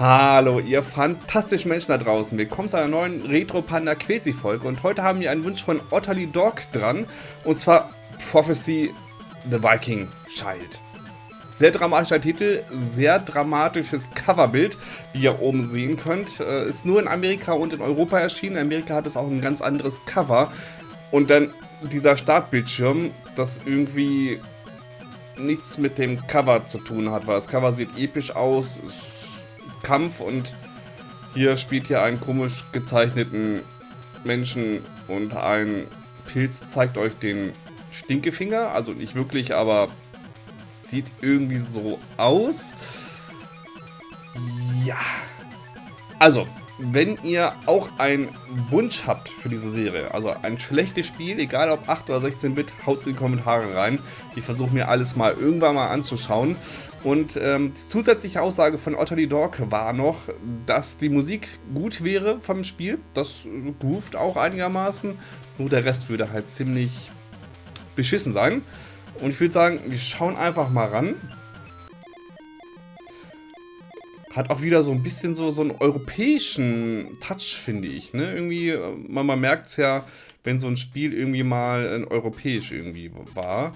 Hallo, ihr fantastischen Menschen da draußen. Willkommen zu einer neuen Retro Panda Quetzi Folge. Und heute haben wir einen Wunsch von Otterly Dog dran. Und zwar Prophecy The Viking Child. Sehr dramatischer Titel, sehr dramatisches Coverbild, wie ihr oben sehen könnt. Äh, ist nur in Amerika und in Europa erschienen. In Amerika hat es auch ein ganz anderes Cover. Und dann dieser Startbildschirm, das irgendwie nichts mit dem Cover zu tun hat, weil das Cover sieht episch aus, Kampf und hier spielt hier einen komisch gezeichneten Menschen und ein Pilz zeigt euch den Stinkefinger, also nicht wirklich, aber sieht irgendwie so aus. Ja. Also, wenn ihr auch einen Wunsch habt für diese Serie, also ein schlechtes Spiel, egal ob 8 oder 16-Bit, haut es in die Kommentare rein. Ich versuche mir alles mal irgendwann mal anzuschauen. Und ähm, die zusätzliche Aussage von Otterly Dog war noch, dass die Musik gut wäre vom Spiel. Das groovt auch einigermaßen. Nur der Rest würde halt ziemlich beschissen sein. Und ich würde sagen, wir schauen einfach mal ran. Hat auch wieder so ein bisschen so, so einen europäischen Touch, finde ich. Ne? Irgendwie, man, man merkt es ja, wenn so ein Spiel irgendwie mal ein europäisch irgendwie war.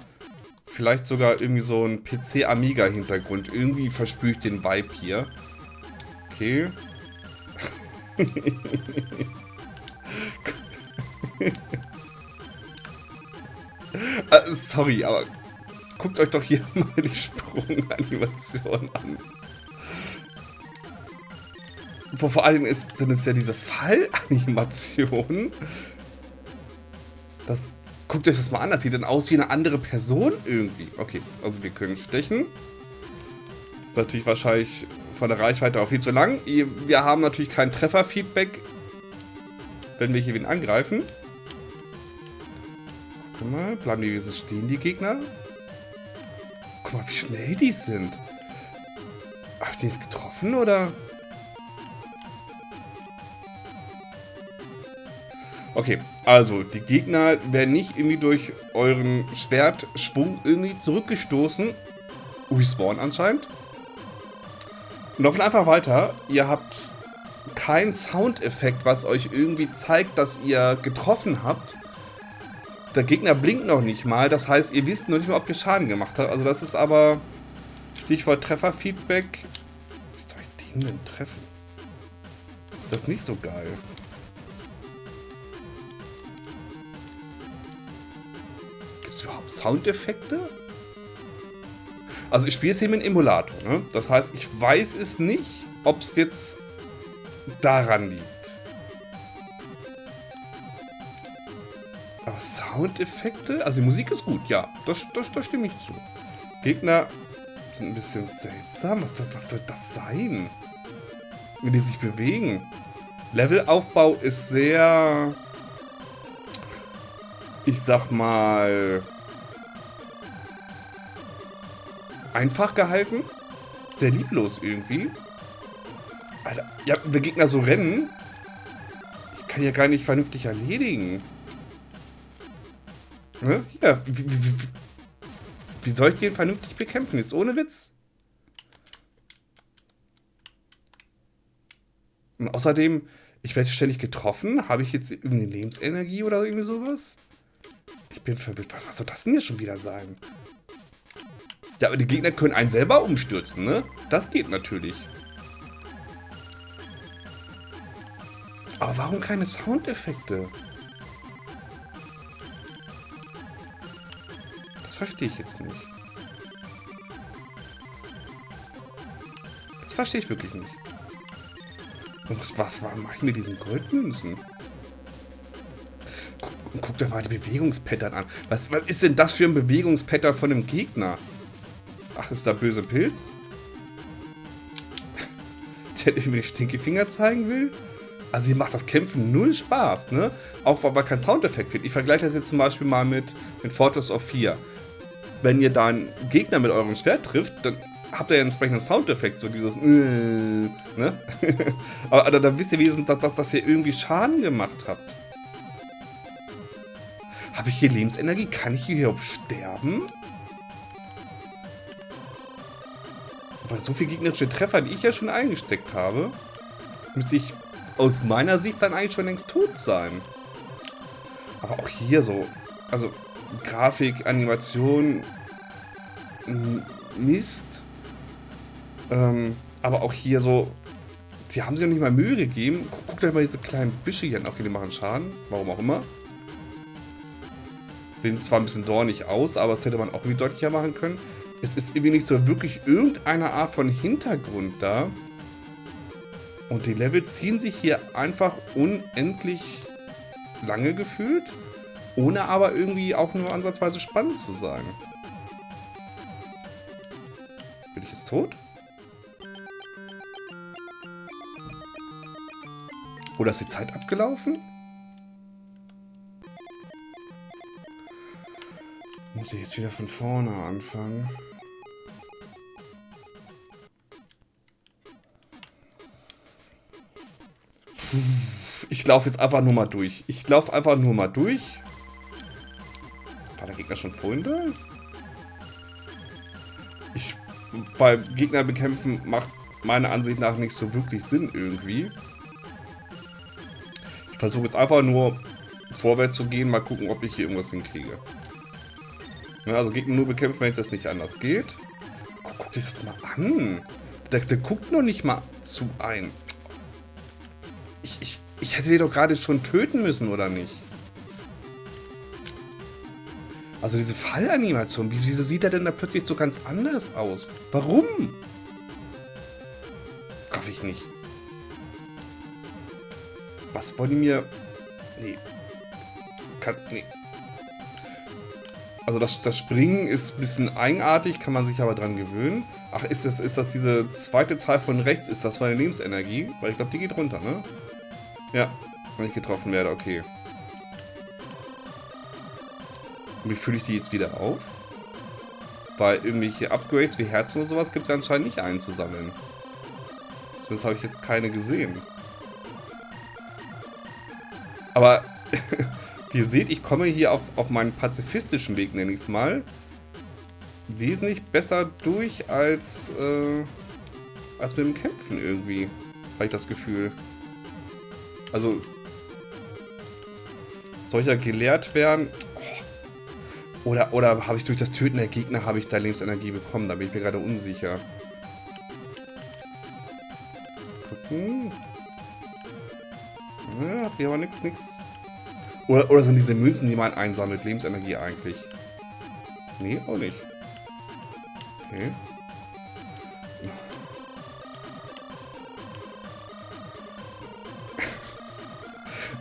Vielleicht sogar irgendwie so ein PC-Amiga-Hintergrund. Irgendwie verspüre ich den Vibe hier. Okay. uh, sorry, aber guckt euch doch hier mal die Sprunganimation an. Vor, vor allem ist dann ist ja diese Fallanimation. Das, Guckt euch das mal an, das sieht dann aus wie eine andere Person irgendwie. Okay, also wir können stechen. Ist natürlich wahrscheinlich von der Reichweite auch viel zu lang. Wir haben natürlich kein Trefferfeedback, wenn wir hier wen angreifen. Guck mal, bleiben die wie stehen, die Gegner. Guck mal, wie schnell die sind. Ach, die ist getroffen, oder? Okay, also die Gegner werden nicht irgendwie durch euren Schwertschwung irgendwie zurückgestoßen. Respawn anscheinend. Und laufen einfach weiter. Ihr habt keinen Soundeffekt, was euch irgendwie zeigt, dass ihr getroffen habt. Der Gegner blinkt noch nicht mal. Das heißt, ihr wisst noch nicht mal, ob ihr Schaden gemacht habt. Also das ist aber Stichwort Trefferfeedback. Wie soll ich den denn treffen? Ist das nicht so geil? Es überhaupt Soundeffekte? Also ich spiele es hier mit einem Emulator, ne? Das heißt, ich weiß es nicht, ob es jetzt daran liegt. Aber Soundeffekte? Also die Musik ist gut, ja. Das, das, das stimme ich zu. Gegner sind ein bisschen seltsam. Was soll, was soll das sein? Wie die sich bewegen. Levelaufbau ist sehr ich sag mal, einfach gehalten. Sehr lieblos irgendwie. Alter, ja, wenn Gegner so rennen, ich kann ja gar nicht vernünftig erledigen. Ne? Hier, wie, wie, wie soll ich den vernünftig bekämpfen? Jetzt ohne Witz. Und außerdem, ich werde ständig getroffen. Habe ich jetzt irgendeine Lebensenergie oder irgendwie sowas? Ich bin verwirrt. Was soll das denn hier schon wieder sein? Ja, aber die Gegner können einen selber umstürzen, ne? Das geht natürlich. Aber warum keine Soundeffekte? Das verstehe ich jetzt nicht. Das verstehe ich wirklich nicht. Und was, was mache ich mir diesen Goldmünzen? Guck dir mal die Bewegungspattern an. Was, was ist denn das für ein Bewegungspattern von einem Gegner? Ach, ist da böse Pilz? Der irgendwie die Stinkefinger zeigen will? Also hier macht das Kämpfen null Spaß, ne? Auch weil kein Soundeffekt fehlt. Ich vergleiche das jetzt zum Beispiel mal mit, mit Fortress of 4. Wenn ihr da einen Gegner mit eurem Schwert trifft, dann habt ihr ja einen entsprechenden Soundeffekt, so dieses äh, ne? aber, aber dann wisst ihr wenigstens, dass, dass, dass ihr irgendwie Schaden gemacht habt. Habe ich hier Lebensenergie? Kann ich hier überhaupt sterben? Weil so viele gegnerische Treffer, die ich ja schon eingesteckt habe, müsste ich aus meiner Sicht dann eigentlich schon längst tot sein. Aber auch hier so, also Grafik, Animation, Mist. Ähm, aber auch hier so, die haben sich ja nicht mal Mühe gegeben. Guckt euch mal diese kleinen Büsche hier an. Okay, die machen Schaden, warum auch immer. Sehen zwar ein bisschen dornig aus, aber das hätte man auch irgendwie deutlicher machen können. Es ist irgendwie nicht so wirklich irgendeine Art von Hintergrund da. Und die Level ziehen sich hier einfach unendlich lange gefühlt, ohne aber irgendwie auch nur ansatzweise spannend zu sein. Bin ich jetzt tot? Oder ist die Zeit abgelaufen? Muss ich jetzt wieder von vorne anfangen? Ich laufe jetzt einfach nur mal durch. Ich laufe einfach nur mal durch. War der Gegner schon vorhin da? Ich, bei Gegner bekämpfen macht meiner Ansicht nach nicht so wirklich Sinn irgendwie. Ich versuche jetzt einfach nur vorwärts zu gehen, mal gucken, ob ich hier irgendwas hinkriege. Also Gegner nur bekämpfen, wenn es das nicht anders geht. Guck, guck dir das mal an. Der, der guckt noch nicht mal zu ein. Ich, ich, ich hätte den doch gerade schon töten müssen, oder nicht? Also diese Fallanimation, wieso sieht er denn da plötzlich so ganz anders aus? Warum? Raff ich nicht. Was wollen die mir... Nee. Kann... Nee. Also das, das Springen ist ein bisschen eigenartig, kann man sich aber dran gewöhnen. Ach, ist das, ist das diese zweite Zahl von rechts? Ist das meine Lebensenergie? Weil ich glaube, die geht runter, ne? Ja, wenn ich getroffen werde, okay. Und wie fühle ich die jetzt wieder auf? Weil irgendwelche Upgrades wie Herzen oder sowas gibt es ja anscheinend nicht einzusammeln. Zumindest habe ich jetzt keine gesehen. Aber, ihr seht, ich komme hier auf, auf meinen pazifistischen Weg, nenne ich es mal, wesentlich besser durch als, äh, als mit dem Kämpfen irgendwie. Habe ich das Gefühl. Also, soll ich ja gelehrt werden? Oh. Oder, oder habe ich durch das Töten der Gegner, habe ich da Lebensenergie bekommen? Da bin ich mir gerade unsicher. Gucken. Ja, hat sich aber nichts, nichts. Oder, oder sind diese Münzen, die man einsammelt, Lebensenergie eigentlich? Nee, auch nicht. Okay.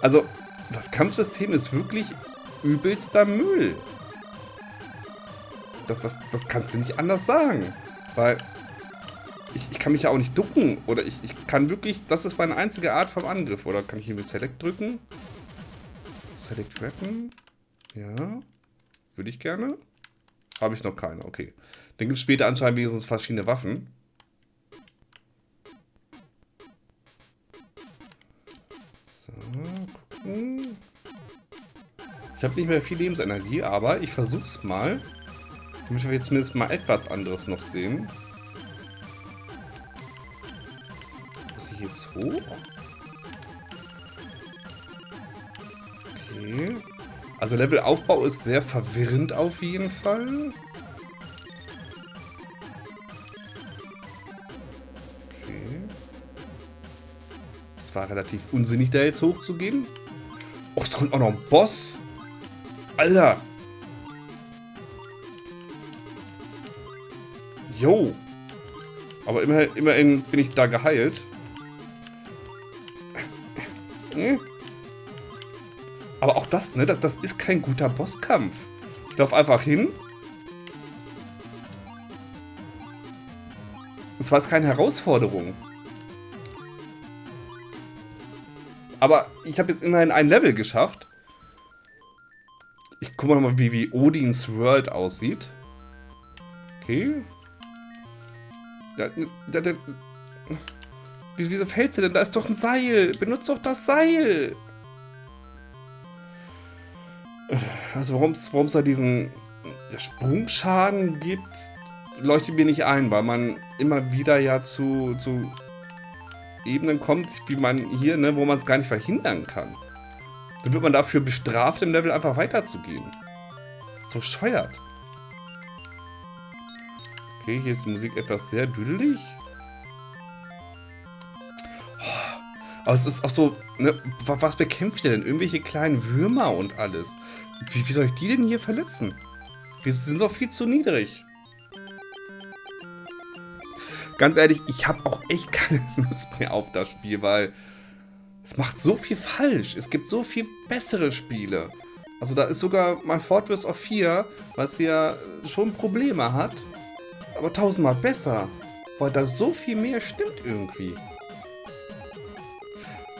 Also, das Kampfsystem ist wirklich übelster Müll. Das, das, das kannst du nicht anders sagen. Weil ich, ich kann mich ja auch nicht ducken. Oder ich, ich kann wirklich... Das ist meine einzige Art vom Angriff. Oder kann ich irgendwie Select drücken? Select Weapon. Ja. Würde ich gerne. Habe ich noch keine. Okay. Dann gibt es später anscheinend wenigstens verschiedene Waffen. gucken. Ich habe nicht mehr viel Lebensenergie, aber ich versuche es mal. Damit wir jetzt zumindest mal etwas anderes noch sehen. Muss ich jetzt hoch? Okay. Also Levelaufbau ist sehr verwirrend auf jeden Fall. Es war relativ unsinnig, da jetzt hochzugehen. Oh, es kommt auch noch ein Boss. Alter. Jo. Aber immerhin, immerhin bin ich da geheilt. Hm? Aber auch das, ne? Das, das ist kein guter Bosskampf. Ich laufe einfach hin. Und zwar ist keine Herausforderung. Aber ich habe jetzt immerhin ein Level geschafft. Ich gucke mal, wie, wie Odins World aussieht. Okay. Da, da, da, wieso fällst du denn? Da ist doch ein Seil. Benutzt doch das Seil. Also warum es da diesen Sprungschaden gibt, leuchtet mir nicht ein, weil man immer wieder ja zu, zu Ebenen kommt, wie man hier, ne, wo man es gar nicht verhindern kann. Dann wird man dafür bestraft, im Level einfach weiterzugehen. ist so scheuert. Okay, hier ist die Musik etwas sehr düdelig. Aber es ist auch so, ne, was bekämpft ihr denn? Irgendwelche kleinen Würmer und alles. Wie, wie soll ich die denn hier verletzen? Die sind so viel zu niedrig. Ganz ehrlich, ich habe auch echt keine Lust mehr auf das Spiel, weil es macht so viel falsch. Es gibt so viel bessere Spiele. Also da ist sogar mein Fortress of 4, was ja schon Probleme hat, aber tausendmal besser, weil da so viel mehr stimmt irgendwie.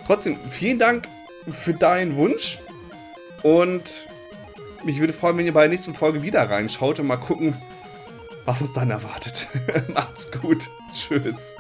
Trotzdem, vielen Dank für deinen Wunsch. Und mich würde freuen, wenn ihr bei der nächsten Folge wieder reinschaut und mal gucken, was uns dann erwartet. Macht's gut. Tschüss.